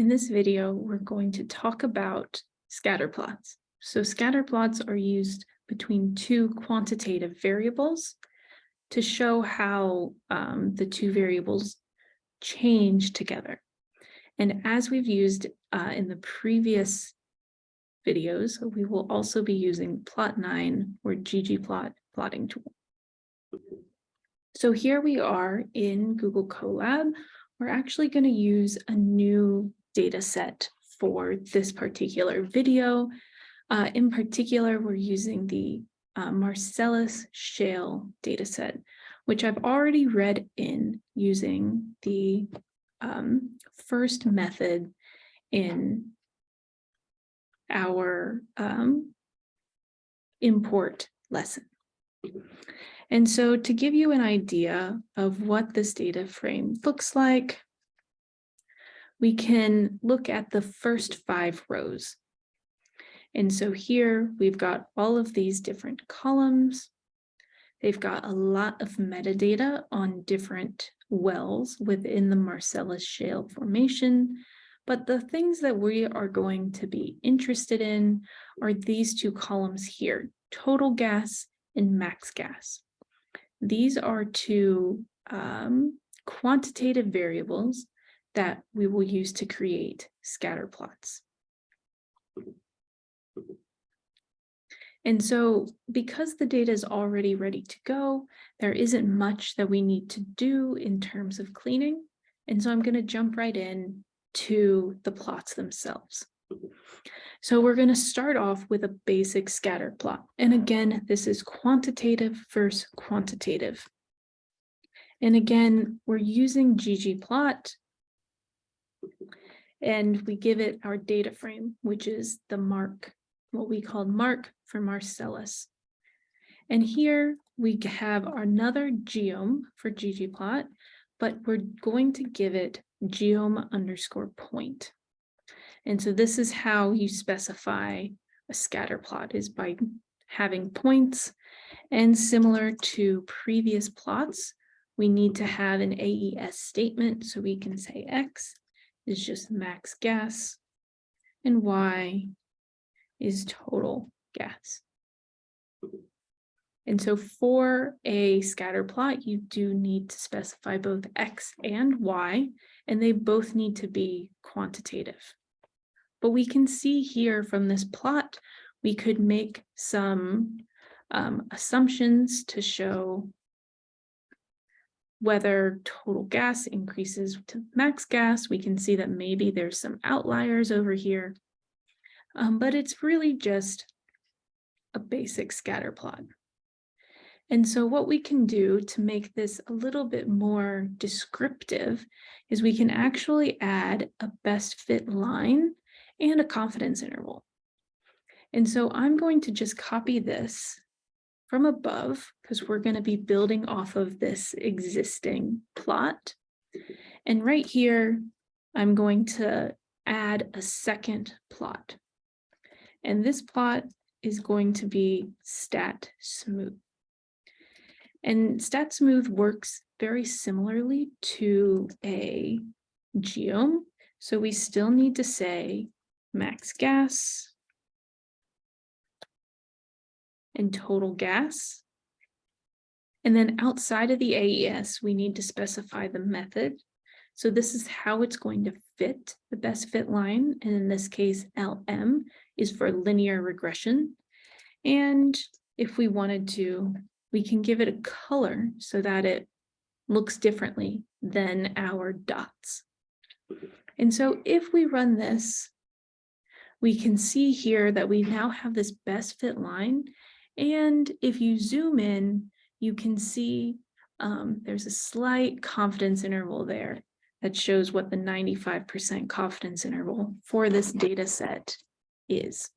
In this video, we're going to talk about scatter plots. So scatter plots are used between two quantitative variables to show how um, the two variables change together. And as we've used uh, in the previous videos, we will also be using plotnine or ggplot plotting tool. So here we are in Google Colab. We're actually going to use a new data set for this particular video. Uh, in particular, we're using the uh, Marcellus Shale dataset, which I've already read in using the um, first method in our um, import lesson. And so to give you an idea of what this data frame looks like, we can look at the first five rows. And so here we've got all of these different columns. They've got a lot of metadata on different wells within the Marcellus Shale Formation. But the things that we are going to be interested in are these two columns here, total gas and max gas. These are two um, quantitative variables that we will use to create scatter plots. And so because the data is already ready to go, there isn't much that we need to do in terms of cleaning. And so I'm going to jump right in to the plots themselves. So we're going to start off with a basic scatter plot. And again, this is quantitative versus quantitative. And again, we're using ggplot and we give it our data frame, which is the mark, what we call mark for Marcellus. And here we have another geom for ggplot, but we're going to give it geom underscore point. And so this is how you specify a scatter plot is by having points. And similar to previous plots, we need to have an AES statement. So we can say X is just max gas and Y is total gas. And so for a scatter plot, you do need to specify both X and Y, and they both need to be quantitative. But we can see here from this plot, we could make some um, assumptions to show whether total gas increases to max gas. We can see that maybe there's some outliers over here, um, but it's really just a basic scatter plot. And so what we can do to make this a little bit more descriptive is we can actually add a best fit line and a confidence interval. And so I'm going to just copy this from above because we're going to be building off of this existing plot. And right here, I'm going to add a second plot. And this plot is going to be stat smooth. And stat smooth works very similarly to a geom. So we still need to say max gas and total gas. And then outside of the AES, we need to specify the method. So this is how it's going to fit the best fit line. And in this case, LM is for linear regression. And if we wanted to, we can give it a color so that it looks differently than our dots. And so if we run this, we can see here that we now have this best fit line. And if you zoom in, you can see um, there's a slight confidence interval there that shows what the 95% confidence interval for this data set is.